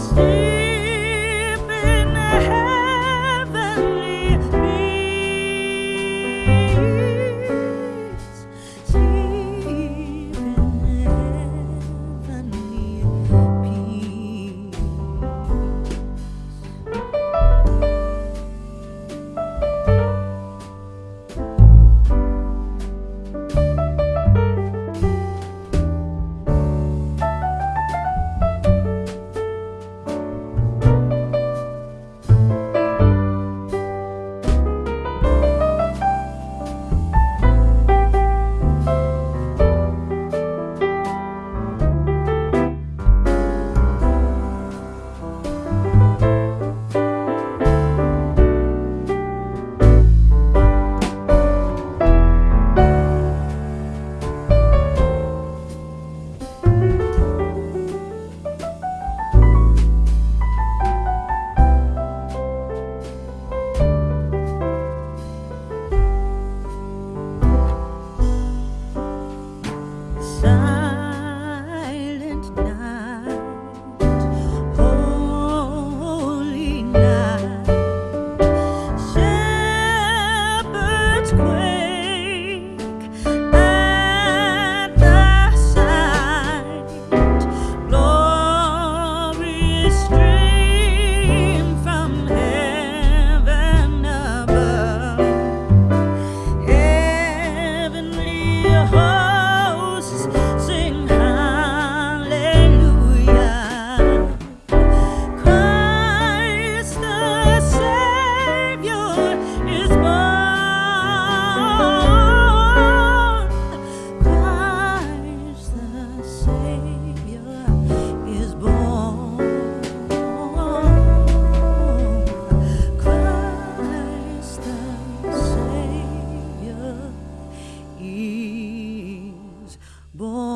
Stay He's Born